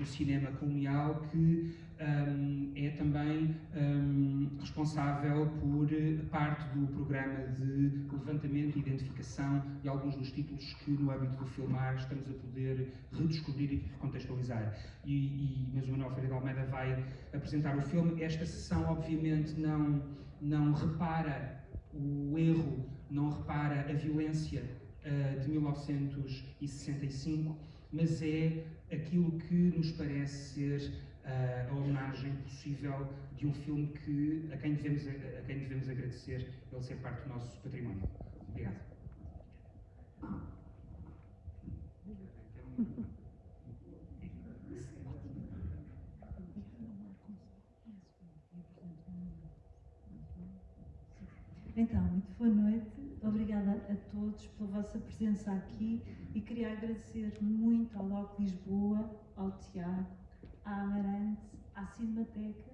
dito cinema colonial, que um, é também um, responsável por parte do programa de levantamento e identificação de alguns dos títulos que, no âmbito do filmar, estamos a poder redescobrir e recontextualizar. E, e, mas o Manuel Ferreira de Almeida vai apresentar o filme. Esta sessão, obviamente, não, não repara o erro, não repara a violência uh, de 1965, mas é aquilo que nos parece ser uh, a homenagem possível de um filme que, a, quem devemos, a quem devemos agradecer ele ser parte do nosso património. Obrigado. Então, boa noite. Obrigada a todos pela vossa presença aqui e queria agradecer muito ao LOC Lisboa, ao Tiago, à Amarante, à Cinemateca,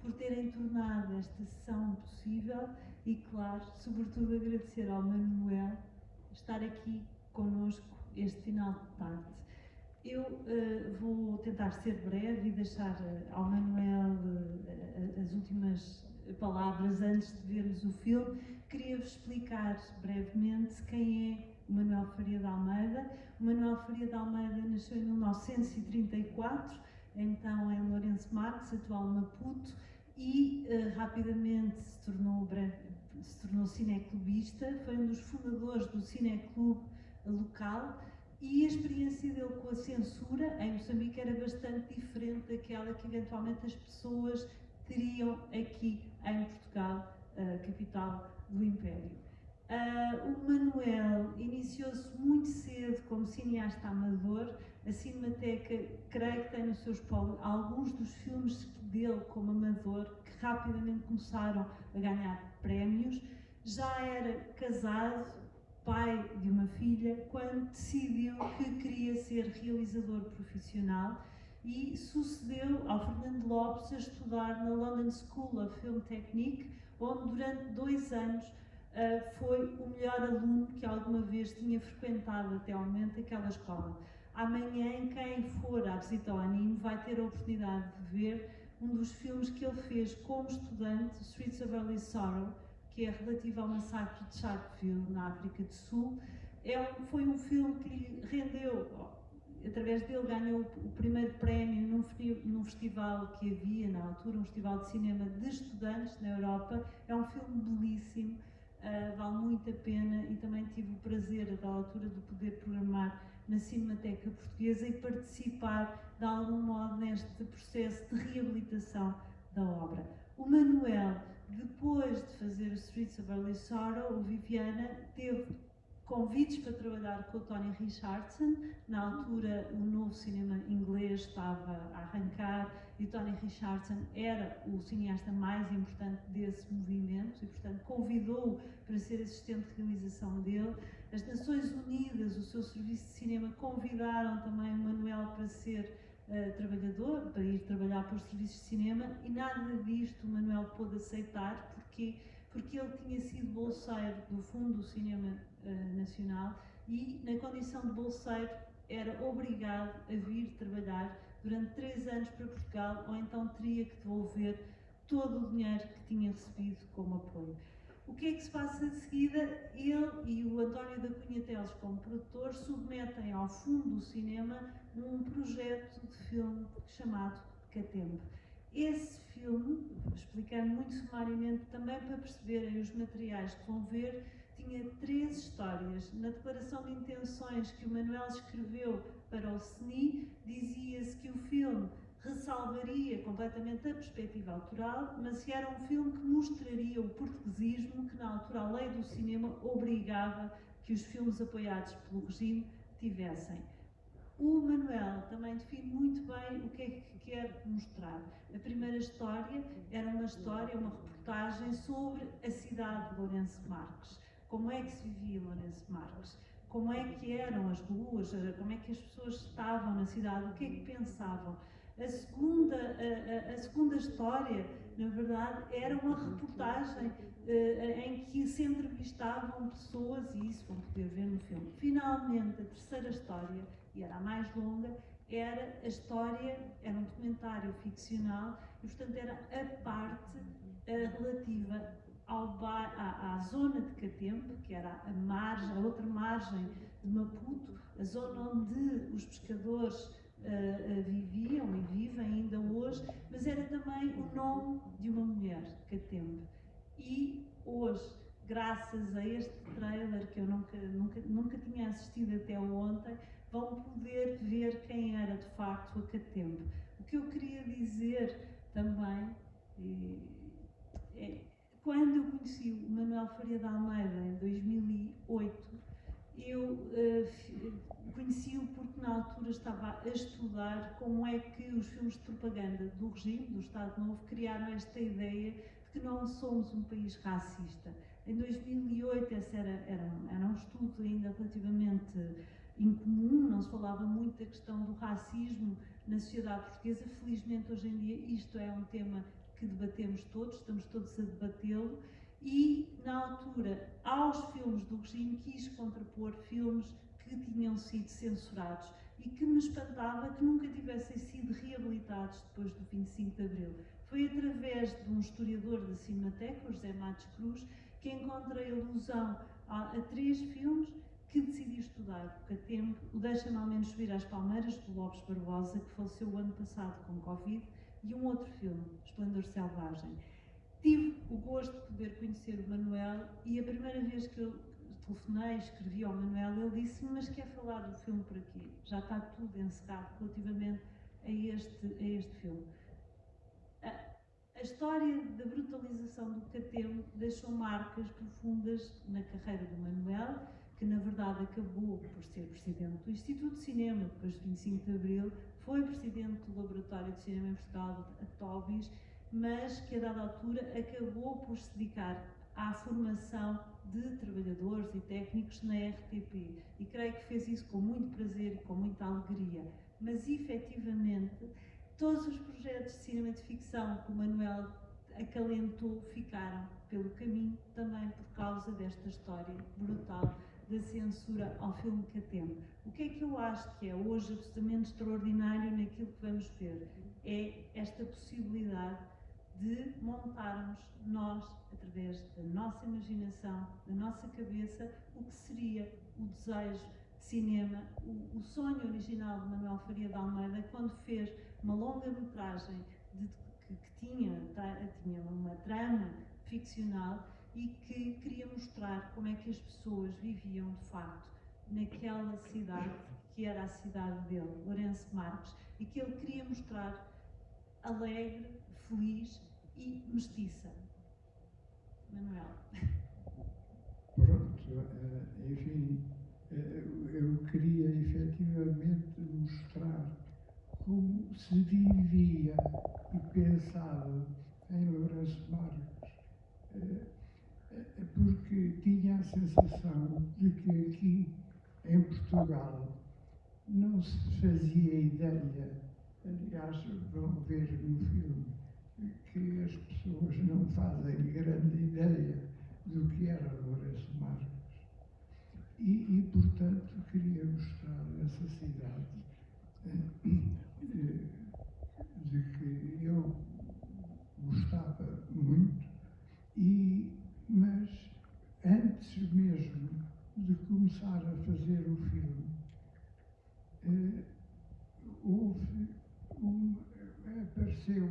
por terem tornado esta sessão possível e, claro, sobretudo agradecer ao Manuel estar aqui connosco este final de tarde. Eu uh, vou tentar ser breve e deixar uh, ao Manuel uh, as últimas palavras antes de vermos o filme. Queria-vos explicar brevemente quem é o Manuel Faria de Almeida. O Manuel Faria de Almeida nasceu em 1934 então em Lourenço Marques, atual Maputo, e uh, rapidamente se tornou, se tornou cineclubista, foi um dos fundadores do cineclube local e a experiência dele com a censura em Moçambique era bastante diferente daquela que eventualmente as pessoas teriam aqui em Portugal, capital do Império. Uh, o Manuel iniciou-se muito cedo como cineasta amador, a Cinemateca, creio que tem nos seus polos alguns dos filmes dele como amador que rapidamente começaram a ganhar prémios. Já era casado, pai de uma filha, quando decidiu que queria ser realizador profissional e sucedeu ao Fernando Lopes a estudar na London School of Film Technique, onde durante dois anos uh, foi o melhor aluno que alguma vez tinha frequentado até ao momento aquela escola. Amanhã, quem for à visita ao anime vai ter a oportunidade de ver um dos filmes que ele fez como estudante, Streets of Early Sorrow, que é relativo ao massacre de Sharpeville, na África do Sul. É, foi um filme que lhe rendeu, através dele ganhou o primeiro prémio num, num festival que havia na altura, um festival de cinema de estudantes na Europa. É um filme belíssimo, uh, vale muito a pena e também tive o prazer, da altura, de poder programar na Cinemateca Portuguesa e participar de algum modo neste processo de reabilitação da obra. O Manuel, depois de fazer Streets of Early Sorrow, o Viviana teve convites para trabalhar com o Tony Richardson. Na altura, o novo cinema inglês estava a arrancar e Tony Richardson era o cineasta mais importante desse movimento e, portanto, convidou-o para ser assistente de realização dele. As Nações Unidas, o seu serviço de cinema, convidaram também o Manuel para ser uh, trabalhador, para ir trabalhar para os serviços de cinema e nada disto o Manuel pôde aceitar, porque porque ele tinha sido bolseiro do Fundo do Cinema uh, Nacional e, na condição de bolseiro, era obrigado a vir trabalhar durante três anos para Portugal ou então teria que devolver todo o dinheiro que tinha recebido como apoio. O que é que se passa de seguida? Ele e o António da Cunha Teles, como produtor, submetem ao fundo do cinema um projeto de filme chamado Catempo. Esse filme, explicando muito sumariamente também para perceberem os materiais que vão ver, tinha três histórias. Na declaração de intenções que o Manuel escreveu para o CNI, dizia-se que o filme ressalvaria completamente a perspectiva autoral, mas era um filme que mostraria o portuguesismo que na altura a lei do cinema obrigava que os filmes apoiados pelo regime tivessem. O Manuel também define muito bem o que é que quer mostrar. A primeira história era uma história, uma reportagem sobre a cidade de Lourenço Marques. Como é que se vivia Lourenço Marques? Como é que eram as ruas? Como é que as pessoas estavam na cidade? O que é que pensavam? A segunda, a, a, a segunda história, na verdade, era uma reportagem uh, em que se entrevistavam pessoas, e isso vão poder ver no filme. Finalmente, a terceira história, e era a mais longa, era a história, era um documentário ficcional, e portanto era a parte uh, relativa ao à, à, zona de Catempe, que era a margem, a outra margem de Maputo, a zona onde os pescadores uh, viviam e vivem ainda hoje, mas era também o nome de uma mulher, Catempe. E hoje, graças a este trailer que eu nunca, nunca, nunca tinha assistido até ontem, vão poder ver quem era de facto a Catempe. O que eu queria dizer também é, quando eu conheci o Manuel Faria de Almeida em 2008, eu uh, conheci-o porque na altura estava a estudar como é que os filmes de propaganda do regime, do Estado Novo, criaram esta ideia de que não somos um país racista. Em 2008 esse era, era, era um estudo ainda relativamente incomum, não se falava muito da questão do racismo na sociedade portuguesa. Felizmente hoje em dia isto é um tema que debatemos todos, estamos todos a debatê-lo, e na altura, aos filmes do regime, quis contrapor filmes que tinham sido censurados e que me espantava que nunca tivessem sido reabilitados depois do 25 de Abril. Foi através de um historiador da Cinemateca, José Matos Cruz, que encontrei alusão a, a três filmes que decidi estudar, porque a tempo o Deixa-me ao menos subir às palmeiras, do Lopes Barbosa, que faleceu o ano passado com Covid, e um outro filme, Esplendor Selvagem. Tive o gosto de poder conhecer o Manuel e a primeira vez que eu telefonei, escrevi ao Manuel, ele disse-me, mas quer falar do filme por aqui? Já está tudo encerrado relativamente a este, a este filme. A, a história da brutalização do Catemo deixou marcas profundas na carreira do Manuel, que na verdade acabou por ser presidente do Instituto de Cinema depois de 25 de Abril, foi presidente do Laboratório de Cinema em Portugal, a TOBIS, mas que a dada altura acabou por se dedicar à formação de trabalhadores e técnicos na RTP. E creio que fez isso com muito prazer e com muita alegria. Mas, efetivamente, todos os projetos de cinema de ficção que o Manuel acalentou ficaram pelo caminho também por causa desta história brutal da censura ao filme Catema. O que é que eu acho que é hoje absolutamente extraordinário naquilo que vamos ver? É esta possibilidade de montarmos nós, através da nossa imaginação, da nossa cabeça, o que seria o desejo de cinema, o, o sonho original de Manuel Faria de Almeida, quando fez uma longa-metragem que, que tinha, tinha uma trama ficcional e que queria mostrar como é que as pessoas viviam de facto naquela cidade que era a cidade dele, Lourenço Marques, e que ele queria mostrar alegre, feliz e mestiça. Manuel. Pronto, eh, enfim, eh, eu queria efetivamente mostrar como se vivia e pensava em Lourenço Marques eh, porque tinha a sensação de que aqui em Portugal não se fazia ideia, aliás, vão ver no filme, que as pessoas não fazem grande ideia do que era Lourenço Marques. E, e portanto, queria mostrar essa cidade eh, de que eu gostava muito e mas antes mesmo de começar a fazer o filme, eh, houve um, apareceu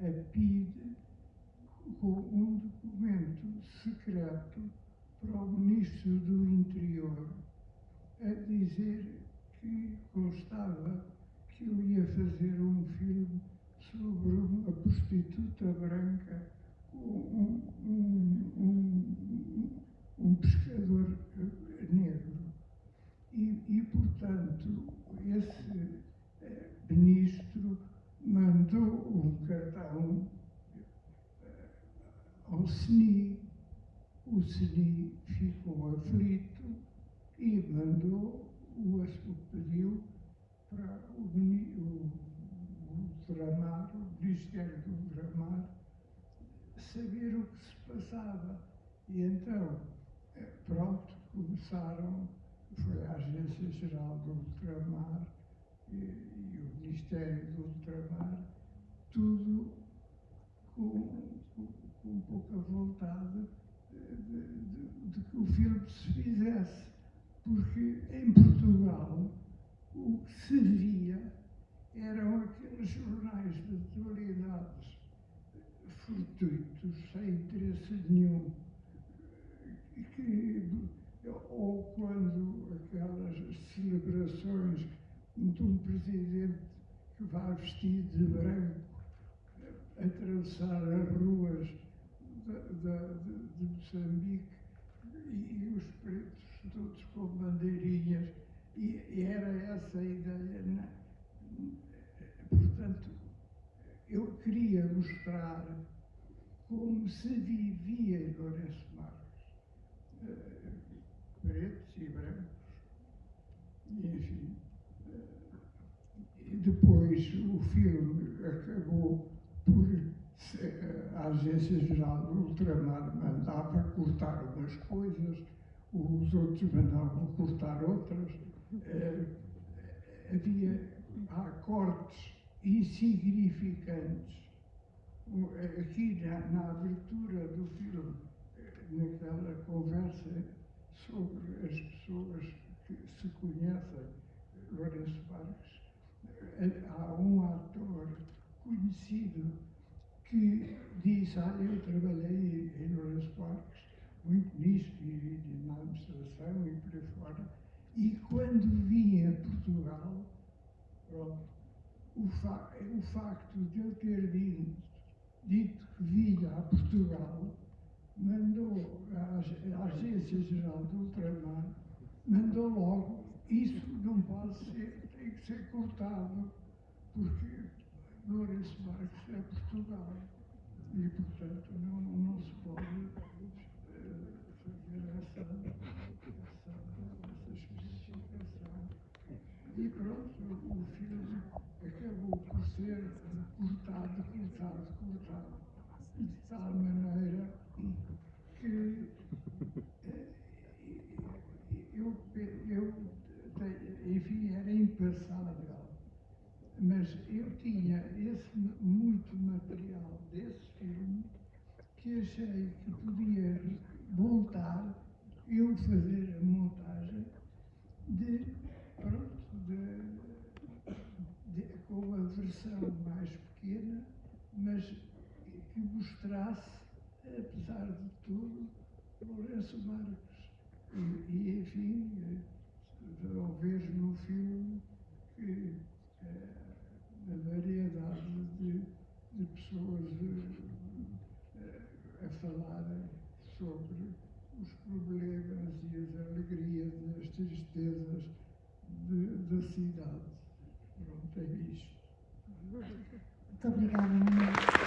a PID com um documento secreto para o Ministro do Interior a dizer que constava que eu ia fazer um filme sobre uma prostituta branca um, pescador negro. E, portanto, esse eh, ministro mandou um cartão eh, ao SNI. O SNI ficou aflito e mandou, o, pediu para o, o, o o Ministério do Ultramar, saber o que se passava. E então, eh, pronto, começaram, foi a Agência Geral do Ultramar e, e o Ministério do Ultramar, tudo com, com, com pouca vontade de, de, de que o filme se fizesse. Porque em Portugal o que se via eram aqueles jornais de atualidades fortuitos, sem interesse nenhum, que, ou quando aquelas celebrações de um presidente que vai vestido de branco atravessar as ruas de, Moçambique e, e, os pretos todos com bandeirinhas, e, e era essa a ideia. Né? Portanto, eu queria mostrar como se vivia em Lourenço Marques, uh, pretos e brancos, enfim. Uh, e depois o filme acabou por a Agência Geral do Ultramar mandava cortar umas coisas, os outros mandavam cortar outras. Uh, havia há cortes insignificantes. Aqui na, na abertura do filme, naquela conversa sobre as pessoas que se conhecem, Lourenço Marques, há um ator conhecido que diz, ah, eu trabalhei em Lourenço Marques, muito nisto, e, e na administração e por aí fora, e quando vim a Portugal, pronto, o, fa o facto de eu ter dito, dito que vinha a Portugal mandou a, Agência Geral do Ultramar, mandou logo, isso não pode ser, tem que ser cortado, porque Lourenço Marques é Portugal. E, portanto, não, não se pode fazer essa, essa, essa especificação. E pronto, o filme acabou por ser cortado, de tal maneira que uh, eu, eu, enfim, era impassável mas eu tinha esse muito material desse filme que achei que podia montar, eu fazer a montagem de, pronto, de, de, com a versão mais pequena, mas que mostrasse, apesar de tudo, Lourenço Marques. E, e enfim, ao ver no filme que eh, a variedade de, de pessoas eh, a, a falarem sobre os problemas e as alegrias e as tristezas da cidade. Pronto, é isto. Muito obrigada, Thank